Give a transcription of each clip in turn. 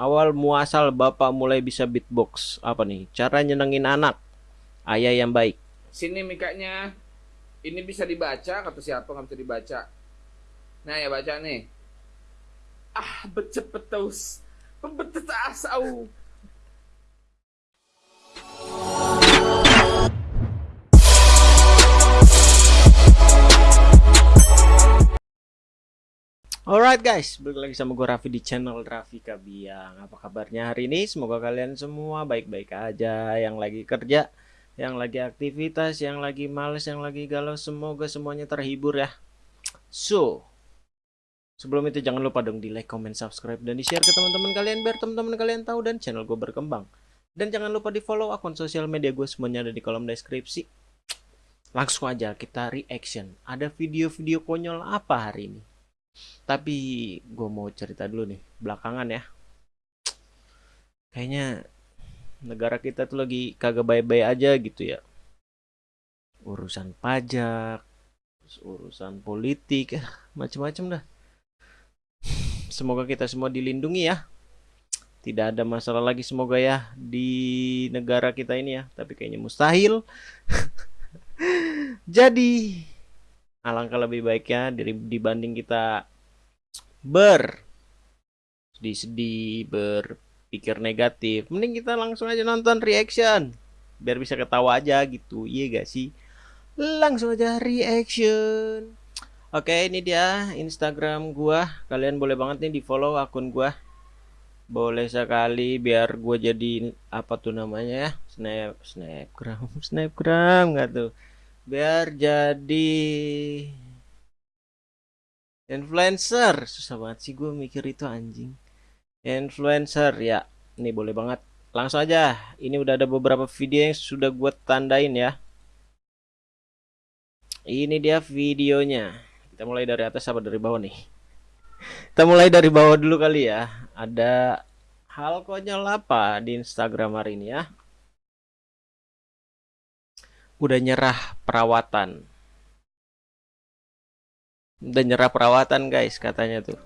Awal muasal bapak mulai bisa beatbox apa nih? Cara nyenengin anak. Ayah yang baik. Sini mikanya. Ini bisa dibaca kata siapa nggak bisa dibaca. Nah ya baca nih. Ah becepetous. Pembetet asau. Alright guys, balik lagi sama gue Raffi di channel Raffi Kabiang. Apa kabarnya hari ini? Semoga kalian semua baik-baik aja. Yang lagi kerja, yang lagi aktivitas, yang lagi males, yang lagi galau Semoga semuanya terhibur ya. So, sebelum itu jangan lupa dong di like, comment, subscribe, dan di share ke teman-teman kalian Biar teman-teman kalian tahu dan channel gue berkembang. Dan jangan lupa di follow akun sosial media gue semuanya ada di kolom deskripsi. Langsung aja kita reaction. Ada video-video konyol apa hari ini? Tapi gue mau cerita dulu nih, belakangan ya. Kayaknya negara kita tuh lagi kagak baik-baik aja gitu ya. Urusan pajak, urusan politik, macem-macem dah. Semoga kita semua dilindungi ya. Tidak ada masalah lagi semoga ya di negara kita ini ya. Tapi kayaknya mustahil. Jadi alangkah lebih baiknya dibanding kita ber sedih-sedih berpikir negatif. Mending kita langsung aja nonton reaction biar bisa ketawa aja gitu. Iya gak sih? Langsung aja reaction. Oke ini dia instagram gua. Kalian boleh banget nih di follow akun gua. Boleh sekali biar gue jadi apa tuh namanya ya? Snap snapgram snapgram nggak tuh biar jadi Influencer, susah banget sih gue mikir itu anjing. Influencer ya, ini boleh banget. Langsung aja, ini udah ada beberapa video yang sudah gue tandain ya. Ini dia videonya. Kita mulai dari atas apa dari bawah nih? Kita mulai dari bawah dulu kali ya. Ada hal konyol apa di Instagram hari ini ya? Udah nyerah perawatan. Udah nyerah perawatan guys katanya tuh.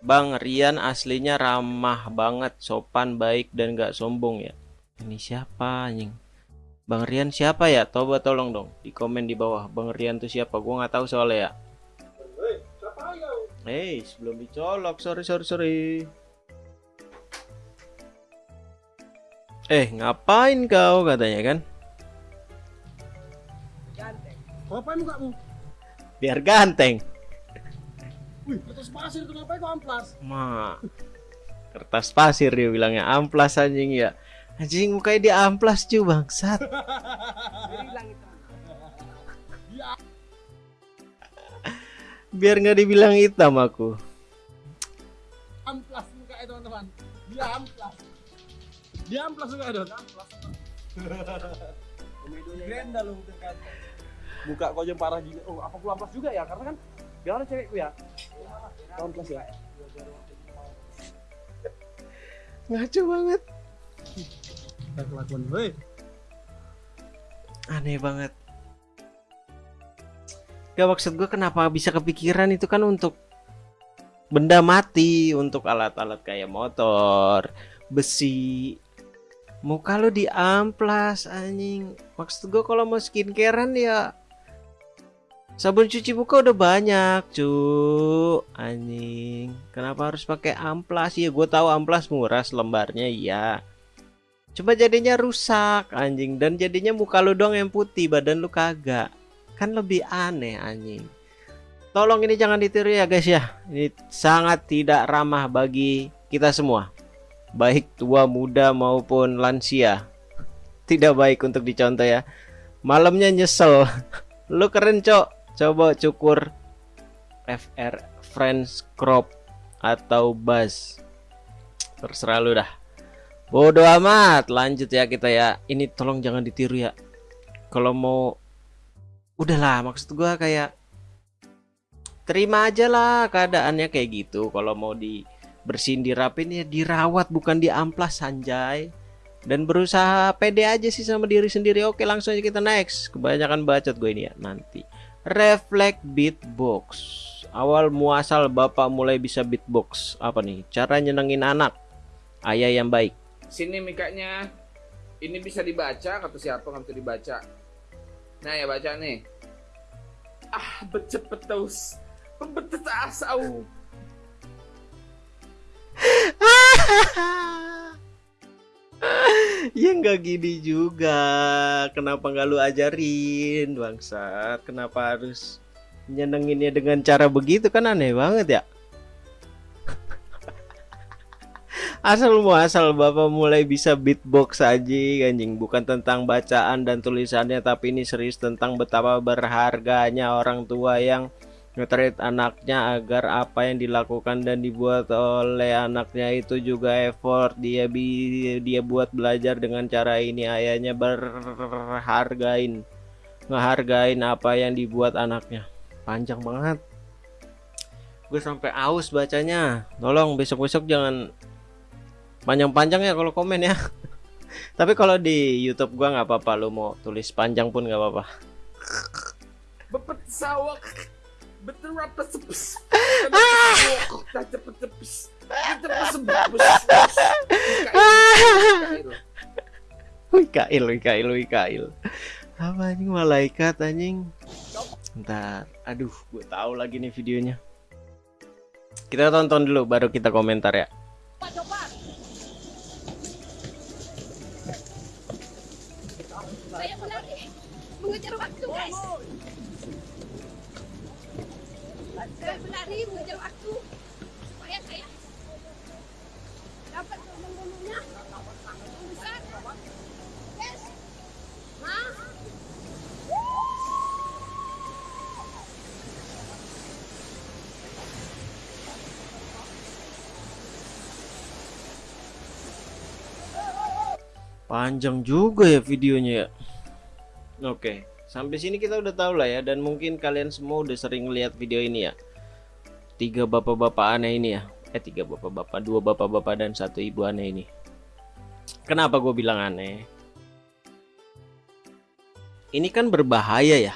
Bang Rian aslinya ramah banget sopan baik dan gak sombong ya. Ini siapa anjing? Bang Rian siapa ya? Coba tolong dong di komen di bawah. Bang Rian tuh siapa? Gua nggak tahu soalnya ya. Hei sebelum dicolok sorry sorry sorry Eh ngapain kau katanya kan Ngapain mukamu? biar ganteng Wih, kertas pasir itu ngapain kok amplas? Ma, kertas pasir dia bilangnya amplas anjing ya. Anjing mukanya dia amplas cu bangsat. Biar nggak dibilang hitam aku. Amplas mukanya teman-teman. Dia amplas. Dia amplas juga ada. Amplas. Grenda lu kan. Muka kau yang parah gini. Oh, apa pula amplas juga ya? Karena kan biarlah cewekku ya. Amplas ya. Ngaco banget. Kita kelakuan, hei. Aneh banget. Gak maksud gue kenapa bisa kepikiran itu kan untuk benda mati, untuk alat-alat kayak motor, besi. Muka lo di amplas anjing. Maksud gue kalau mau skincarean ya Sabun cuci muka udah banyak, cu. Anjing. Kenapa harus pakai amplas? Ya gue tahu amplas murah lembarnya, iya. Coba jadinya rusak, anjing. Dan jadinya muka lu dong yang putih, badan lu kagak. Kan lebih aneh, anjing. Tolong ini jangan ditiru ya, guys ya. Ini sangat tidak ramah bagi kita semua. Baik tua, muda maupun lansia. Tidak baik untuk dicontoh ya. Malamnya nyesel. lu keren, Cok. Coba cukur FR French crop atau buzz. Terserah lu dah. Bodoh amat. Lanjut ya kita ya. Ini tolong jangan ditiru ya. Kalau mau udahlah. Maksud gua kayak terima aja lah keadaannya kayak gitu. Kalau mau di bersihin dirapin ya dirawat bukan diamplas sanjay dan berusaha pede aja sih sama diri sendiri oke langsung aja kita next kebanyakan bacot gue ini ya nanti reflect beatbox Awal muasal bapak mulai bisa beatbox Apa nih? Cara nyenengin anak Ayah yang baik Sini mikanya. Ini bisa dibaca kata siapa nggak bisa dibaca. Nah ya baca nih. Ah becepetous. Pembetetas au. Ya nggak gini juga. Kenapa nggak lu ajarin Bangsat? Kenapa harus Nyenenginnya dengan cara begitu? Kan aneh banget ya? Asal muasal bapak mulai bisa beatbox aja anjing. Bukan tentang bacaan dan tulisannya Tapi ini serius tentang betapa berharganya orang tua yang nge anaknya agar apa yang dilakukan dan dibuat oleh anaknya itu juga effort. Dia bi dia buat belajar dengan cara ini. Ayahnya berhargain ngehargain apa yang dibuat anaknya. Panjang banget. Gue sampai aus bacanya. Tolong besok-besok jangan panjang-panjang ya kalau komen ya. Tapi kalau di YouTube gua nggak apa-apa. Lu mau tulis panjang pun nggak apa-apa. Bepet sawak. Betul apa sepes. Cepet cepes. Wikail, Wikail, Wikail. Apa anjing malaikat anjing? Ntar, aduh, gue tahu lagi nih videonya. Kita tonton dulu, baru kita komentar ya. Saya mengejar waktu, berlari mengejar waktu supaya saya dapat besar. Yes. Hah? Panjang juga ya videonya ya. Oke, sampai sini kita udah tahu lah ya dan mungkin kalian semua udah sering lihat video ini ya. Tiga bapak-bapak aneh ini ya. Eh tiga bapak-bapak, dua bapak-bapak dan satu ibu aneh ini. Kenapa gue bilang aneh? Ini kan berbahaya ya.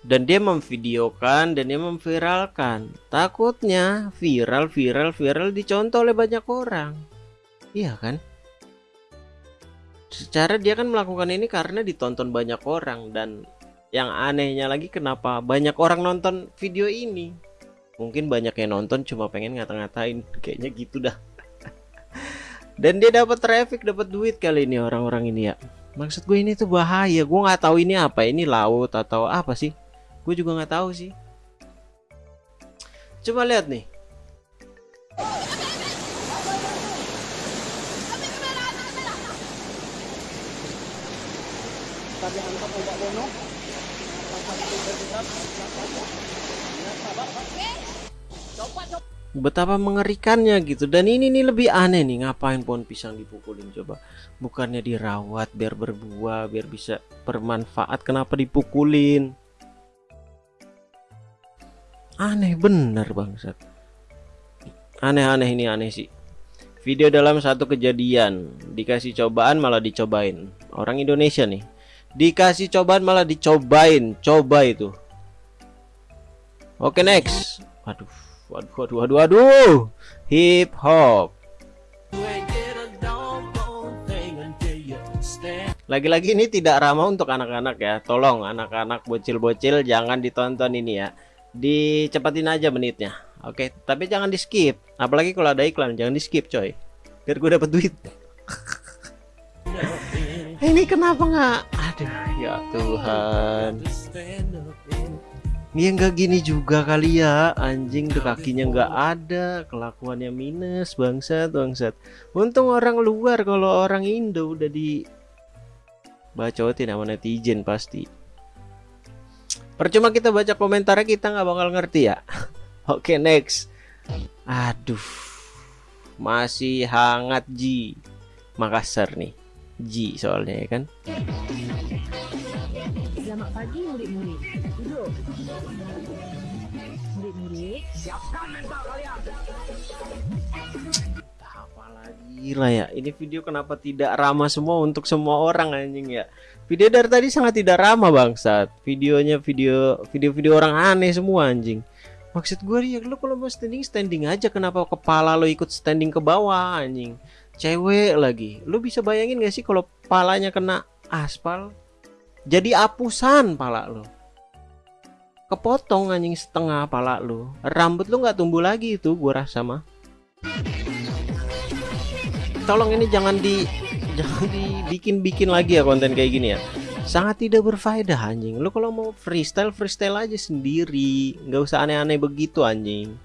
Dan dia memvideokan dan dia memviralkan. Takutnya viral, viral, viral dicontoh oleh banyak orang. Iya kan? secara dia kan melakukan ini karena ditonton banyak orang dan yang anehnya lagi kenapa banyak orang nonton video ini mungkin banyak yang nonton cuma pengen ngata-ngatain. Kayaknya gitu dah. Dan dia dapat traffic dapat duit kali ini orang-orang ini ya. Maksud gue ini tuh bahaya. Gue nggak tahu ini apa. Ini laut atau apa sih? Gue juga nggak tahu sih. Coba lihat nih. Tadi betapa mengerikannya gitu. Dan ini nih lebih aneh nih ngapain pohon pisang dipukulin? Coba bukannya dirawat biar berbuah biar bisa bermanfaat kenapa dipukulin? Aneh bener bangsat. Aneh-aneh ini aneh sih. Video dalam satu kejadian dikasih cobaan malah dicobain. Orang Indonesia nih dikasih cobaan malah dicobain. Coba itu. Oke next. Waduh waduh waduh waduh waduh. Hip hop. Lagi-lagi ini tidak ramah untuk anak-anak ya. Tolong anak-anak bocil-bocil jangan ditonton ini ya. Dicepatin aja menitnya. Oke tapi jangan di skip apalagi kalau ada iklan jangan di skip coy. Biar gue dapet duit. Ini kenapa nggak? Aduh ya Tuhan Ya nggak gini juga kali ya. Anjing tuh kakinya nggak ada. Kelakuannya minus bangsat bangsat. Untung orang luar kalau orang Indo udah di bacotin sama netizen pasti. Percuma kita baca komentarnya kita nggak bakal ngerti ya. Oke next. Aduh masih hangat Ji. Makassar nih. Ji soalnya ya kan? Selamat pagi murid-murid. Lah ya ini video kenapa tidak ramah semua untuk semua orang anjing ya video dari tadi sangat tidak ramah bangsat videonya video video-video orang aneh semua anjing Maksud gue ya lu kalau mau standing standing aja kenapa kepala lo ikut standing ke bawah anjing. Cewek lagi. Lu bisa bayangin gak sih kalau palanya kena aspal? Jadi apusan pala lo. Kepotong anjing setengah pala lu. Rambut lu nggak tumbuh lagi itu gua rasa mah. Tolong ini jangan di jangan dibikin-bikin lagi ya konten kayak gini ya. Sangat tidak berfaedah anjing. Lu kalau mau freestyle freestyle aja sendiri. Nggak usah aneh-aneh begitu anjing.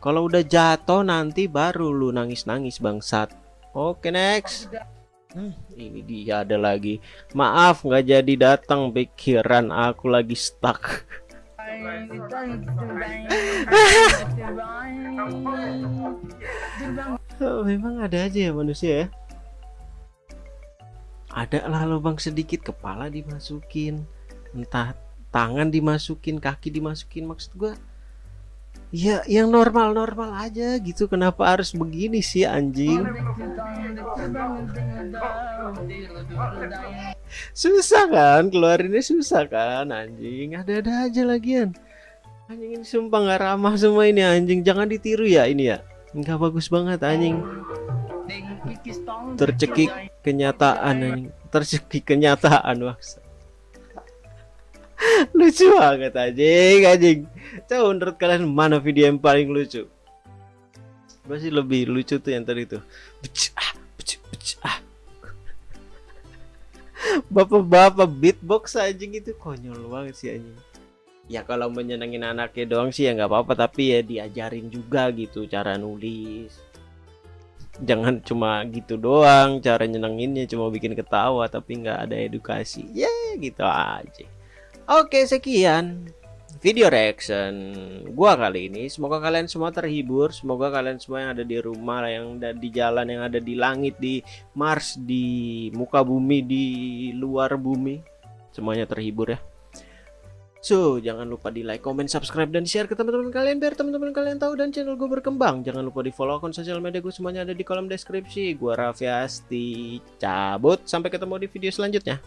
Kalau udah jatuh nanti baru lu nangis-nangis bangsat. Oke next. Hmm, ini dia ada lagi. Maaf nggak jadi datang. Pikiran aku lagi stuck memang ada aja ya manusia ya. Ada lah lubang sedikit kepala dimasukin entah tangan dimasukin kaki dimasukin maksud gua ya yang normal-normal aja gitu. Kenapa harus begini sih anjing susah kan? Keluarinnya susah kan? Anjing ada-ada aja lagian. Anjing ini sumpah nggak ramah semua ini anjing. Jangan ditiru ya ini ya. Nggak bagus banget anjing. Tercekik kenyataan anjing. Tercekik kenyataan maksa lucu banget anjing anjing. Coba menurut kalian mana video yang paling lucu? Masih lebih lucu tuh yang tadi tuh. Beci, ah, beci, beci, ah. Bapak-bapak beatbox anjing itu konyol banget sih anjing. Ya kalau menyenangin anaknya doang sih ya nggak apa-apa tapi ya diajarin juga gitu cara nulis. Jangan cuma gitu doang cara nyenenginnya cuma bikin ketawa tapi nggak ada edukasi. Ya gitu aja. Oke sekian video reaction gua kali ini semoga kalian semua terhibur semoga kalian semua yang ada di rumah yang ada di jalan yang ada di langit di Mars di muka bumi di luar bumi semuanya terhibur ya So, jangan lupa di like, comment, subscribe, dan share ke teman-teman kalian biar teman-teman kalian tahu dan channel gue berkembang. Jangan lupa di follow akun sosial media gue semuanya ada di kolom deskripsi. Gue Raffi Asti, cabut. Sampai ketemu di video selanjutnya.